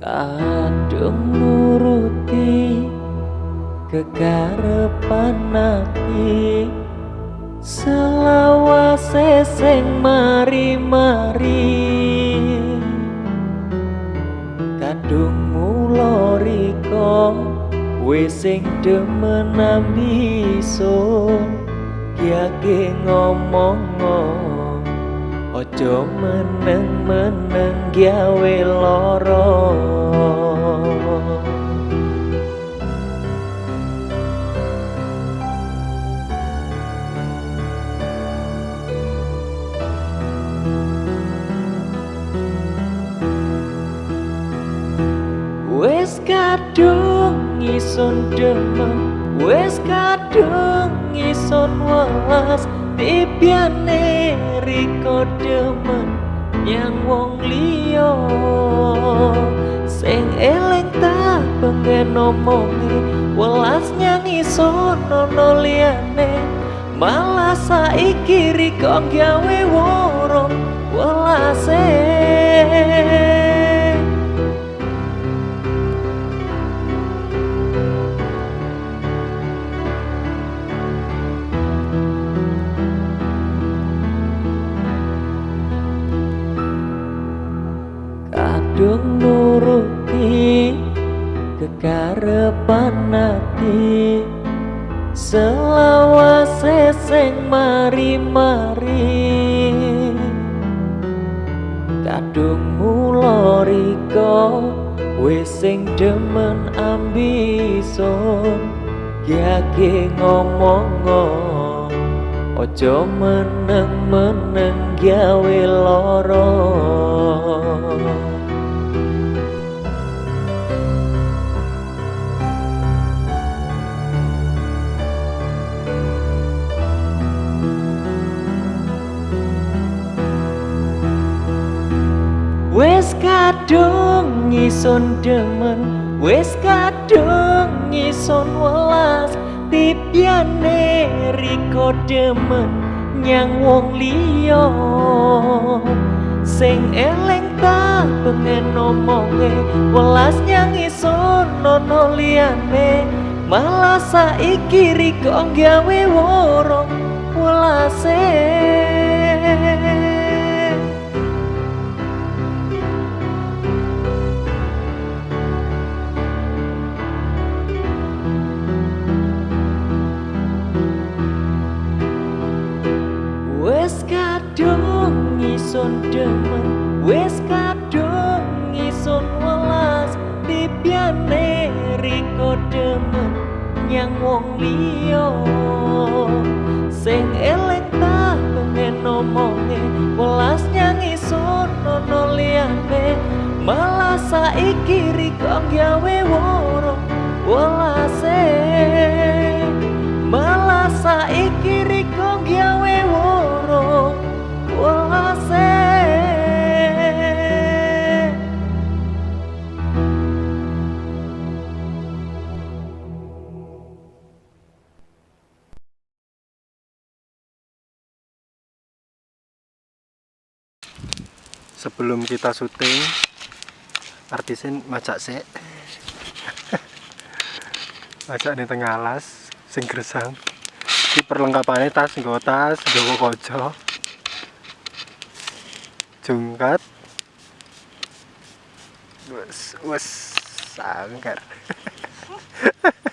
kadung nuruti kekarepan ati selawase sing mari-mari. Kadung wis sing demen ambisun kiage ngomong Ojo meneng-meneng gawe loro Wes kadung ngison demen Wes kadung ngison welas Bibiane riko demen yang wong liya. Sing eleng tak pengen omongi welas nyanyi sono liyane. Malah saiki riko gawe kadung nuruti kekarepan ati selawase sing mari-mari. Kadung mulo riko sing demen ambison yake ngomong Ojo meneng-meneng gawe loro kadung ngison demen Wes kadung ngison welas. Tipiane riko demen Nyang wong liya. Sing eleng tak pengen omonge Welas nyang ison nono liyane. Malah saiki riko gawe woro Welase ngison demen Wes kadung ngison welas Bibiane riko demen Nyang wong liya. Sing eleng tak pengen omonge Welas nyang ison nono liyane Malah saiki riko gawe woro Welase sebelum kita syuting artisin macak sik. Macak nih tengah alas sing gresang iki perlengkapannya tas nggo tas nggo kaca jungkat. Wes wes sangkar